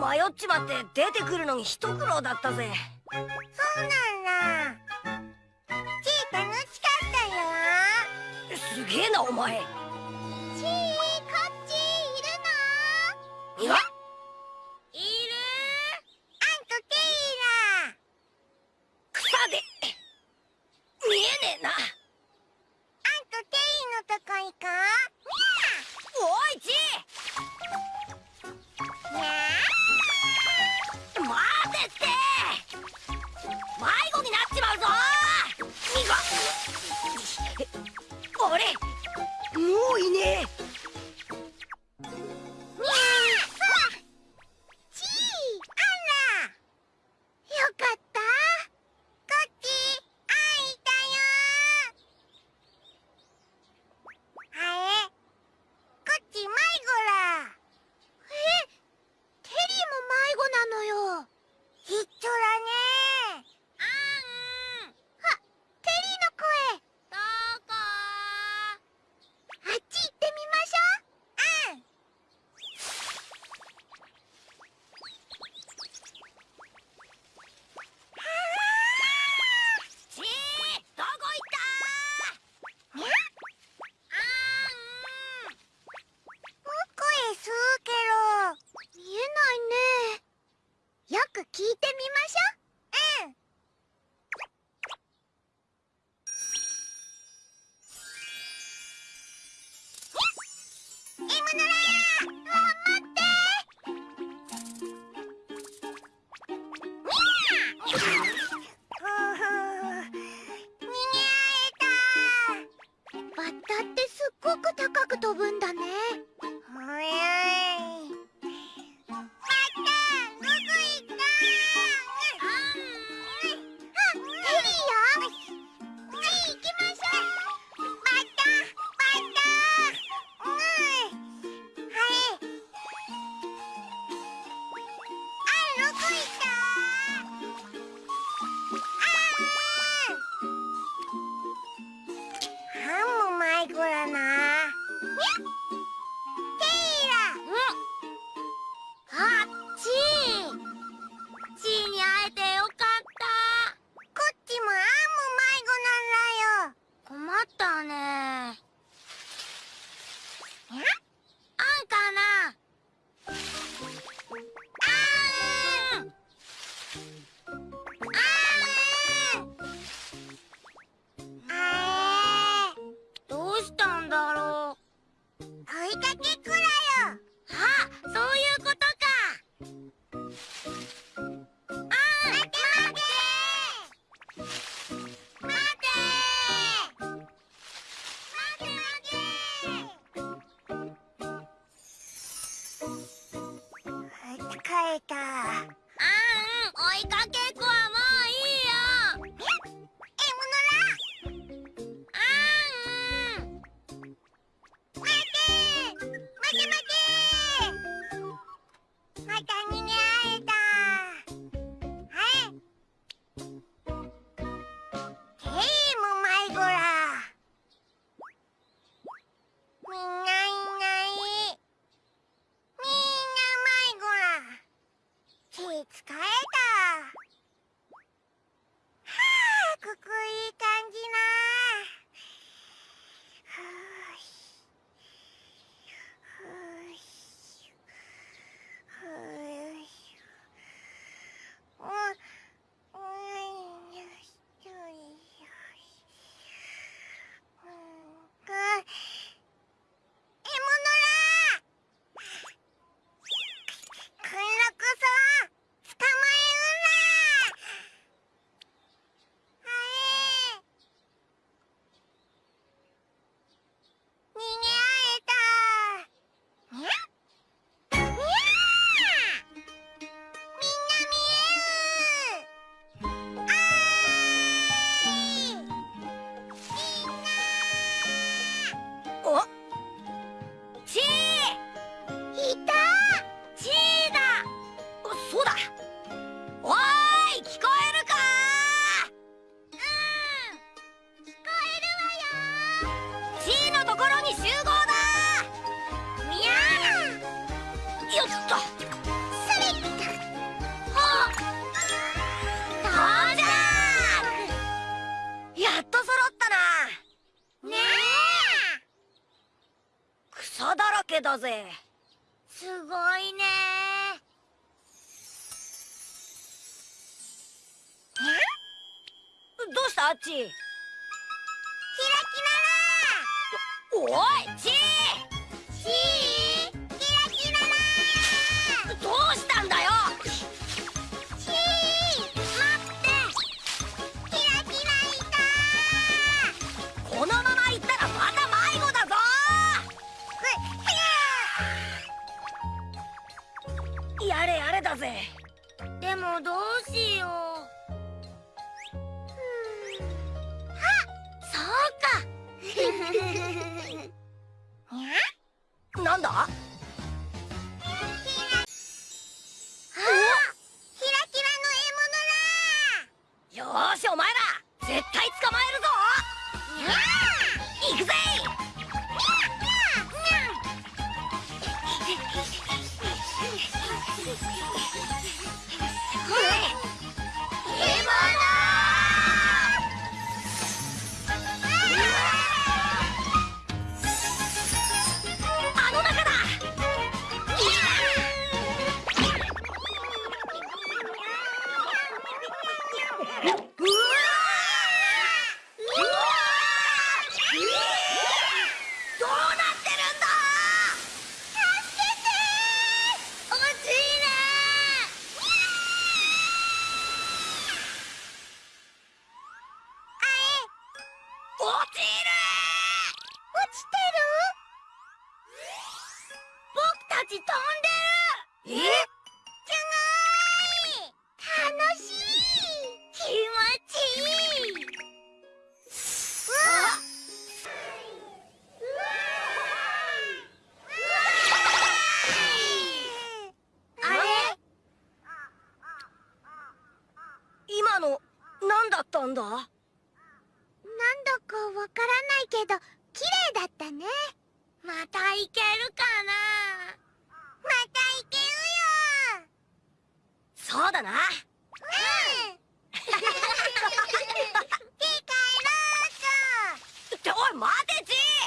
迷っちまって出てくるのに一苦労だったぜ。そうなんだ。ちー楽しかったよ。すげえなお前。聞いてみましょう。ん。バッタってすっごく高く飛ぶん。だね。追いかけっこころに集合だみやーよっとそれはっ到着やっと揃ったな。ねえ。草だらけだぜ。すごいね。どうした？あっち。おいチーチーキラキララどうしたんだよチー待ってキラキラいたこのまま行ったらまた迷子だぞやれやれだぜでもどうしようあそうか。なんだ？ちる落ちてる僕たち飛んかわからないけど綺麗だったね。また行けるかな。また行けるよ。そうだな。うん。て帰おい待てち